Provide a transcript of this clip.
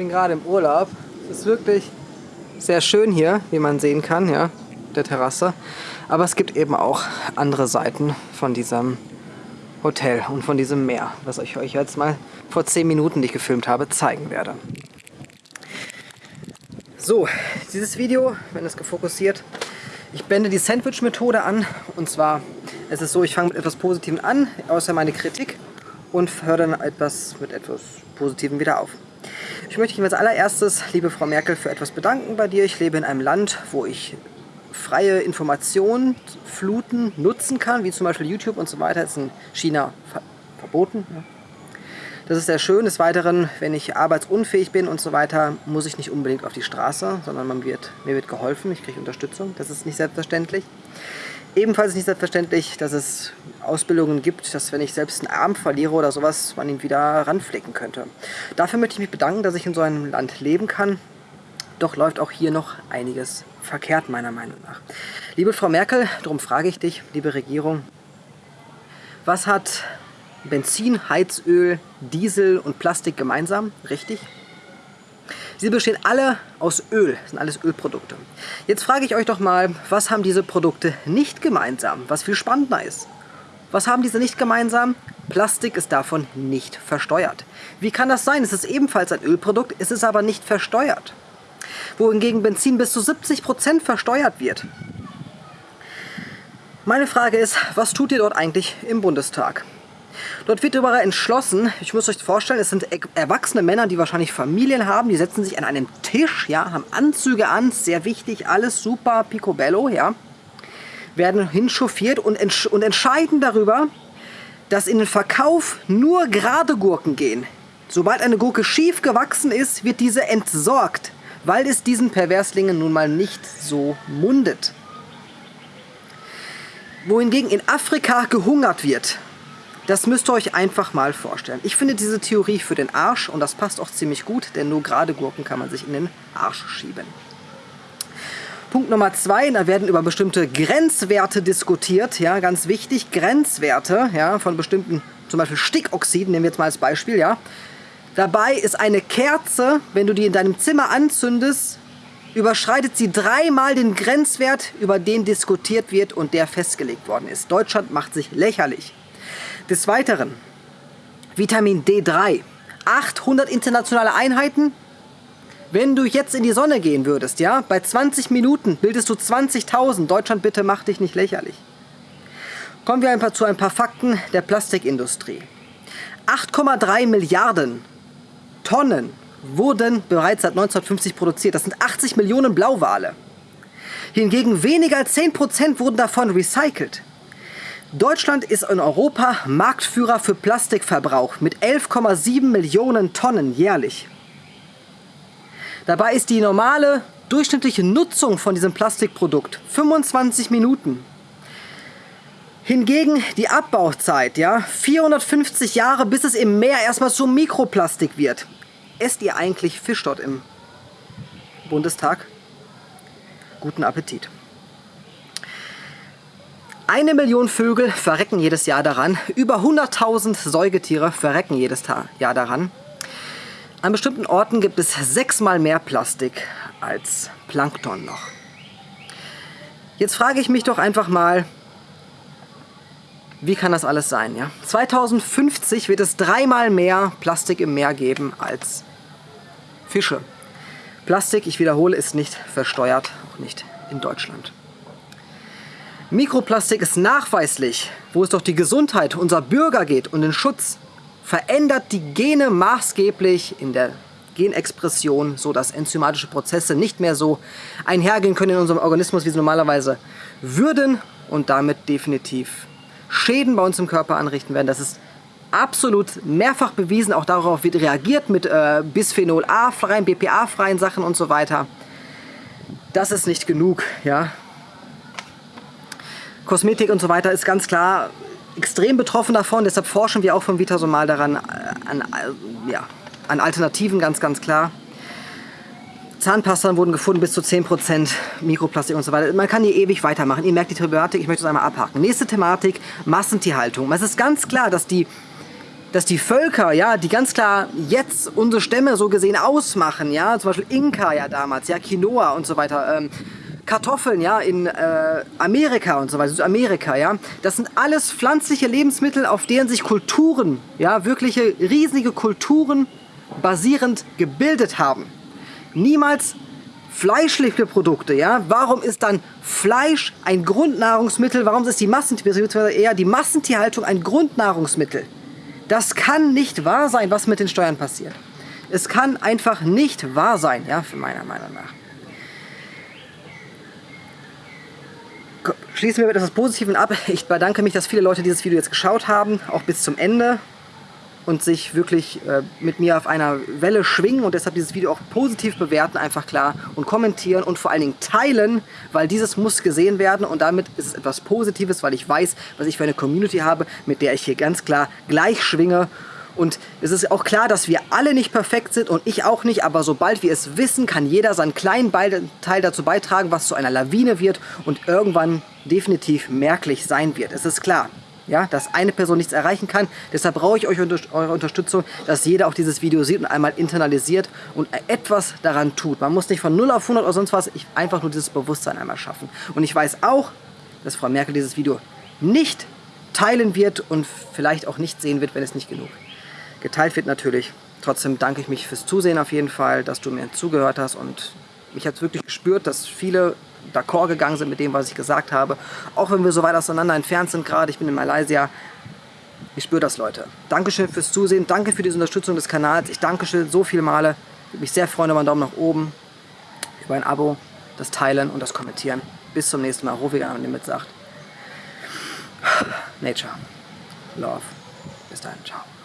bin gerade im Urlaub. Es ist wirklich sehr schön hier, wie man sehen kann, ja, der Terrasse. Aber es gibt eben auch andere Seiten von diesem Hotel und von diesem Meer, was ich euch jetzt mal vor 10 Minuten, die ich gefilmt habe, zeigen werde. So, dieses Video, wenn es gefokussiert, ich blende die Sandwich-Methode an. Und zwar, es ist so, ich fange mit etwas Positivem an, außer meine Kritik, und höre dann etwas mit etwas Positivem wieder auf. Ich möchte mich als allererstes, liebe Frau Merkel, für etwas bedanken bei dir. Ich lebe in einem Land, wo ich freie Informationsfluten nutzen kann, wie zum Beispiel YouTube und so weiter, ist in China ver verboten. Ja. Das ist sehr schön. Des Weiteren, wenn ich arbeitsunfähig bin und so weiter, muss ich nicht unbedingt auf die Straße, sondern man wird, mir wird geholfen, ich kriege Unterstützung. Das ist nicht selbstverständlich. Ebenfalls ist nicht selbstverständlich, dass es Ausbildungen gibt, dass wenn ich selbst einen Arm verliere oder sowas, man ihn wieder ranflicken könnte. Dafür möchte ich mich bedanken, dass ich in so einem Land leben kann. Doch läuft auch hier noch einiges verkehrt, meiner Meinung nach. Liebe Frau Merkel, darum frage ich dich, liebe Regierung, was hat Benzin, Heizöl, Diesel und Plastik gemeinsam? Richtig? Sie bestehen alle aus Öl, das sind alles Ölprodukte. Jetzt frage ich euch doch mal, was haben diese Produkte nicht gemeinsam, was viel spannender ist? Was haben diese nicht gemeinsam? Plastik ist davon nicht versteuert. Wie kann das sein? Es ist ebenfalls ein Ölprodukt, es ist aber nicht versteuert. Wohingegen Benzin bis zu 70% versteuert wird. Meine Frage ist, was tut ihr dort eigentlich im Bundestag? Dort wird darüber entschlossen, ich muss euch vorstellen, es sind erwachsene Männer, die wahrscheinlich Familien haben, die setzen sich an einem Tisch, ja, haben Anzüge an, sehr wichtig, alles super picobello, ja, werden hinchauffiert und, entsch und entscheiden darüber, dass in den Verkauf nur gerade Gurken gehen. Sobald eine Gurke schief gewachsen ist, wird diese entsorgt, weil es diesen Perverslingen nun mal nicht so mundet. Wohingegen in Afrika gehungert wird, das müsst ihr euch einfach mal vorstellen. Ich finde diese Theorie für den Arsch und das passt auch ziemlich gut, denn nur gerade Gurken kann man sich in den Arsch schieben. Punkt Nummer zwei, da werden über bestimmte Grenzwerte diskutiert, ja, ganz wichtig, Grenzwerte, ja, von bestimmten, zum Beispiel Stickoxiden, nehmen wir jetzt mal als Beispiel, ja. Dabei ist eine Kerze, wenn du die in deinem Zimmer anzündest, überschreitet sie dreimal den Grenzwert, über den diskutiert wird und der festgelegt worden ist. Deutschland macht sich lächerlich. Des Weiteren, Vitamin D3, 800 internationale Einheiten. Wenn du jetzt in die Sonne gehen würdest, ja, bei 20 Minuten bildest du 20.000. Deutschland, bitte mach dich nicht lächerlich. Kommen wir ein paar, zu ein paar Fakten der Plastikindustrie. 8,3 Milliarden Tonnen wurden bereits seit 1950 produziert. Das sind 80 Millionen Blauwale. Hingegen weniger als 10% wurden davon recycelt. Deutschland ist in Europa Marktführer für Plastikverbrauch mit 11,7 Millionen Tonnen jährlich. Dabei ist die normale durchschnittliche Nutzung von diesem Plastikprodukt 25 Minuten. Hingegen die Abbauzeit, ja, 450 Jahre, bis es im Meer erstmal zu Mikroplastik wird. Esst ihr eigentlich Fisch dort im Bundestag? Guten Appetit! Eine Million Vögel verrecken jedes Jahr daran. Über 100.000 Säugetiere verrecken jedes Jahr daran. An bestimmten Orten gibt es sechsmal mehr Plastik als Plankton noch. Jetzt frage ich mich doch einfach mal, wie kann das alles sein? Ja? 2050 wird es dreimal mehr Plastik im Meer geben als Fische. Plastik, ich wiederhole, ist nicht versteuert, auch nicht in Deutschland. Mikroplastik ist nachweislich, wo es doch die Gesundheit unserer Bürger geht und den Schutz, verändert die Gene maßgeblich in der Genexpression, so dass enzymatische Prozesse nicht mehr so einhergehen können in unserem Organismus, wie sie normalerweise würden und damit definitiv Schäden bei uns im Körper anrichten werden. Das ist absolut mehrfach bewiesen, auch darauf wird reagiert mit äh, Bisphenol A-freien, BPA-freien Sachen und so weiter. Das ist nicht genug, ja. Kosmetik und so weiter ist ganz klar extrem betroffen davon. Deshalb forschen wir auch von Vitasomal daran, äh, an, äh, ja, an Alternativen, ganz, ganz klar. Zahnpasta wurden gefunden, bis zu 10% Mikroplastik und so weiter. Man kann hier ewig weitermachen. Ihr merkt die Thematik, ich möchte es einmal abhaken. Nächste Thematik, Massentierhaltung. Es ist ganz klar, dass die dass die Völker, ja, die ganz klar jetzt unsere Stämme so gesehen ausmachen, ja, zum Beispiel Inka ja damals, ja, Quinoa und so weiter, ähm, Kartoffeln, ja, in äh, Amerika und so weiter, Südamerika, ja, das sind alles pflanzliche Lebensmittel, auf denen sich Kulturen, ja, wirkliche riesige Kulturen basierend gebildet haben. Niemals fleischliche Produkte, ja, warum ist dann Fleisch ein Grundnahrungsmittel, warum ist die Massentierhaltung, eher die Massentierhaltung ein Grundnahrungsmittel? Das kann nicht wahr sein, was mit den Steuern passiert. Es kann einfach nicht wahr sein, ja, für meiner Meinung nach. Schließen wir mit etwas Positivem ab. Ich bedanke mich, dass viele Leute dieses Video jetzt geschaut haben, auch bis zum Ende und sich wirklich äh, mit mir auf einer Welle schwingen und deshalb dieses Video auch positiv bewerten, einfach klar und kommentieren und vor allen Dingen teilen, weil dieses muss gesehen werden und damit ist es etwas Positives, weil ich weiß, was ich für eine Community habe, mit der ich hier ganz klar gleich schwinge und es ist auch klar, dass wir alle nicht perfekt sind und ich auch nicht, aber sobald wir es wissen, kann jeder seinen kleinen Teil dazu beitragen, was zu einer Lawine wird und irgendwann definitiv merklich sein wird. Es ist klar ja, dass eine Person nichts erreichen kann. Deshalb brauche ich euch eure Unterstützung, dass jeder auch dieses Video sieht und einmal internalisiert und etwas daran tut. Man muss nicht von 0 auf 100 oder sonst was, ich einfach nur dieses Bewusstsein einmal schaffen. Und ich weiß auch, dass Frau Merkel dieses Video nicht teilen wird und vielleicht auch nicht sehen wird, wenn es nicht genug geteilt wird natürlich. Trotzdem danke ich mich fürs Zusehen auf jeden Fall, dass du mir zugehört hast und mich hat wirklich gespürt, dass viele d'accord gegangen sind mit dem, was ich gesagt habe. Auch wenn wir so weit auseinander entfernt sind gerade, ich bin in Malaysia. Ich spüre das, Leute. Dankeschön fürs Zusehen, danke für die Unterstützung des Kanals. Ich danke schön so viele Male. Ich würde mich sehr freuen über einen Daumen nach oben, über ein Abo, das Teilen und das Kommentieren. Bis zum nächsten Mal. Rufig an und damit sagt Nature, Love. Bis dann, ciao.